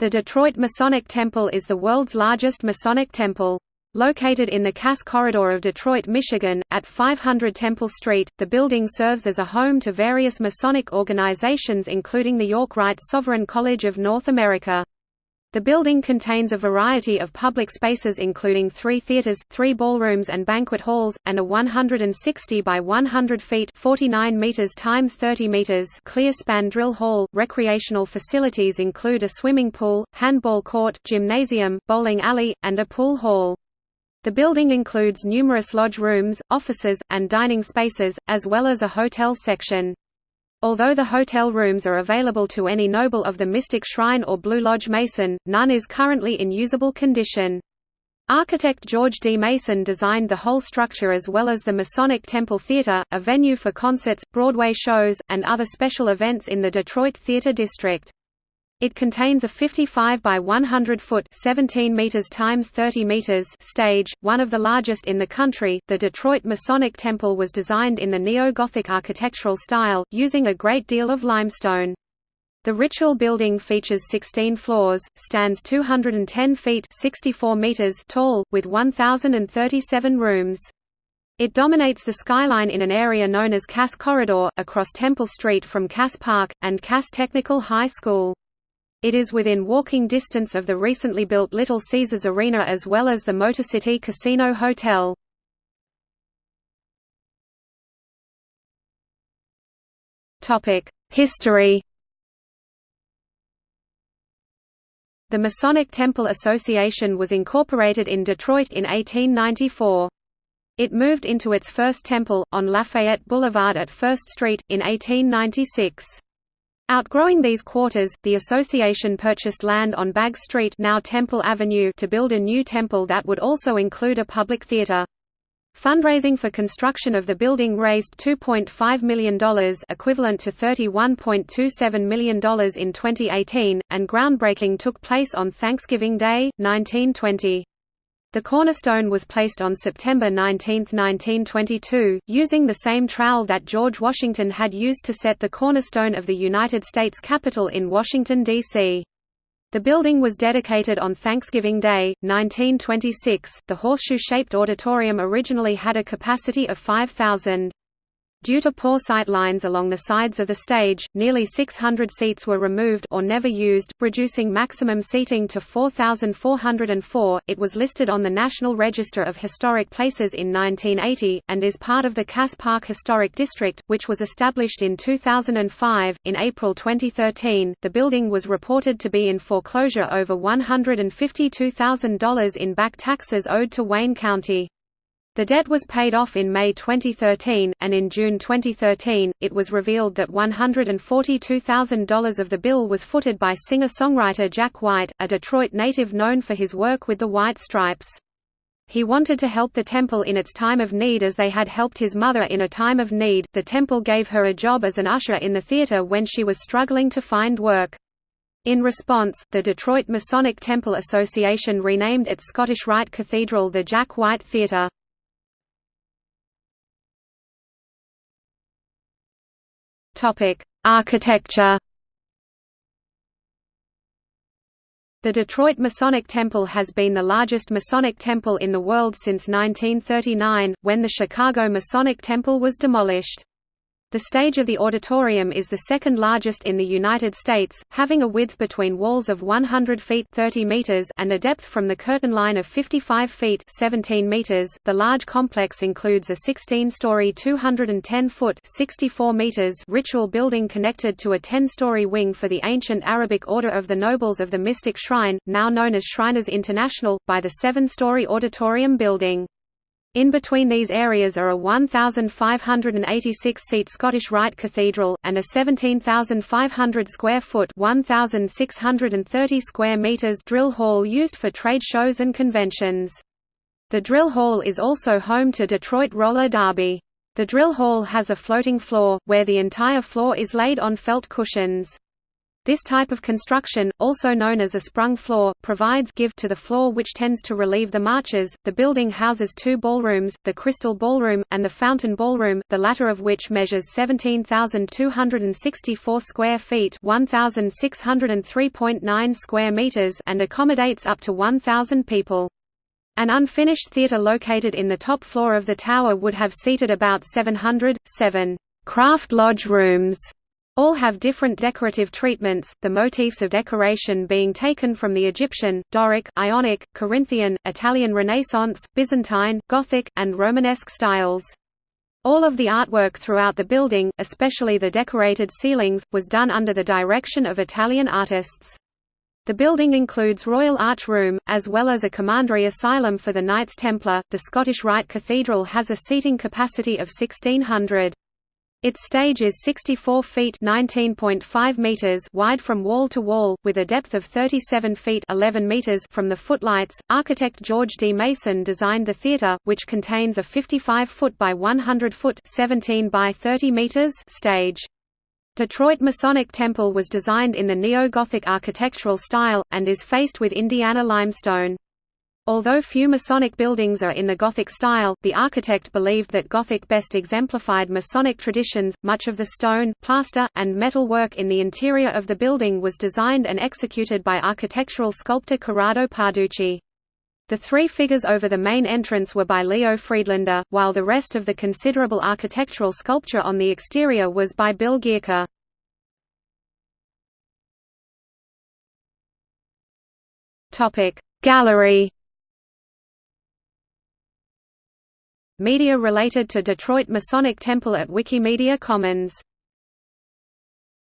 The Detroit Masonic Temple is the world's largest Masonic temple. Located in the Cass Corridor of Detroit, Michigan, at 500 Temple Street, the building serves as a home to various Masonic organizations including the York Rite Sovereign College of North America. The building contains a variety of public spaces including three theaters, three ballrooms and banquet halls, and a 160 by 100 feet 49 meters times 30 meters clear span drill hall. Recreational facilities include a swimming pool, handball court, gymnasium, bowling alley, and a pool hall. The building includes numerous lodge rooms, offices, and dining spaces, as well as a hotel section. Although the hotel rooms are available to any noble of the Mystic Shrine or Blue Lodge Mason, none is currently in usable condition. Architect George D. Mason designed the whole structure as well as the Masonic Temple Theater, a venue for concerts, Broadway shows, and other special events in the Detroit Theater District. It contains a 55 by 100 foot (17 meters times 30 meters) stage, one of the largest in the country. The Detroit Masonic Temple was designed in the neo-Gothic architectural style, using a great deal of limestone. The ritual building features 16 floors, stands 210 feet (64 meters) tall, with 1037 rooms. It dominates the skyline in an area known as Cass Corridor, across Temple Street from Cass Park, and Cass Technical High School. It is within walking distance of the recently built Little Caesars Arena as well as the Motor City Casino Hotel. History The Masonic Temple Association was incorporated in Detroit in 1894. It moved into its first temple, on Lafayette Boulevard at First Street, in 1896. Outgrowing these quarters, the association purchased land on Bagg Street now Temple Avenue to build a new temple that would also include a public theater. Fundraising for construction of the building raised $2.5 million equivalent to $31.27 million in 2018, and groundbreaking took place on Thanksgiving Day, 1920. The cornerstone was placed on September 19, 1922, using the same trowel that George Washington had used to set the cornerstone of the United States Capitol in Washington, D.C. The building was dedicated on Thanksgiving Day, 1926. The horseshoe-shaped auditorium originally had a capacity of 5,000. Due to poor sight lines along the sides of the stage, nearly 600 seats were removed or never used, reducing maximum seating to 4,404. It was listed on the National Register of Historic Places in 1980, and is part of the Cass Park Historic District, which was established in 2005. In April 2013, the building was reported to be in foreclosure over $152,000 in back taxes owed to Wayne County. The debt was paid off in May 2013, and in June 2013, it was revealed that $142,000 of the bill was footed by singer-songwriter Jack White, a Detroit native known for his work with the White Stripes. He wanted to help the temple in its time of need as they had helped his mother in a time of need. The temple gave her a job as an usher in the theater when she was struggling to find work. In response, the Detroit Masonic Temple Association renamed its Scottish Rite Cathedral the Jack White Theater. Topic: Architecture. The Detroit Masonic Temple has been the largest Masonic temple in the world since 1939, when the Chicago Masonic Temple was demolished. The stage of the auditorium is the second largest in the United States, having a width between walls of 100 feet 30 meters and a depth from the curtain line of 55 feet 17 meters. The large complex includes a 16-story 210-foot 64 meters ritual building connected to a 10-story wing for the ancient Arabic Order of the Nobles of the Mystic Shrine, now known as Shriners International, by the seven-story auditorium building. In between these areas are a 1,586-seat Scottish Rite Cathedral, and a 17,500 square foot 1,630 square meters drill hall used for trade shows and conventions. The drill hall is also home to Detroit Roller Derby. The drill hall has a floating floor, where the entire floor is laid on felt cushions. This type of construction, also known as a sprung floor, provides give to the floor which tends to relieve the marches. The building houses two ballrooms, the Crystal Ballroom, and the Fountain Ballroom, the latter of which measures 17,264 square feet 1,603.9 square meters and accommodates up to 1,000 people. An unfinished theatre located in the top floor of the tower would have seated about 700, 7 craft lodge rooms all have different decorative treatments, the motifs of decoration being taken from the Egyptian, Doric, Ionic, Corinthian, Italian Renaissance, Byzantine, Gothic, and Romanesque styles. All of the artwork throughout the building, especially the decorated ceilings, was done under the direction of Italian artists. The building includes Royal Arch Room, as well as a commandery asylum for the Knights Templar. The Scottish Rite Cathedral has a seating capacity of 1600. Its stage is 64 feet (19.5 meters) wide from wall to wall, with a depth of 37 feet (11 meters) from the footlights. Architect George D. Mason designed the theater, which contains a 55-foot by 100-foot (17 by 30 meters) stage. Detroit Masonic Temple was designed in the Neo-Gothic architectural style, and is faced with Indiana limestone. Although few Masonic buildings are in the Gothic style, the architect believed that Gothic best exemplified Masonic traditions. Much of the stone, plaster, and metal work in the interior of the building was designed and executed by architectural sculptor Corrado Parducci. The three figures over the main entrance were by Leo Friedlander, while the rest of the considerable architectural sculpture on the exterior was by Bill Gierke. Gallery Media related to Detroit Masonic Temple at Wikimedia Commons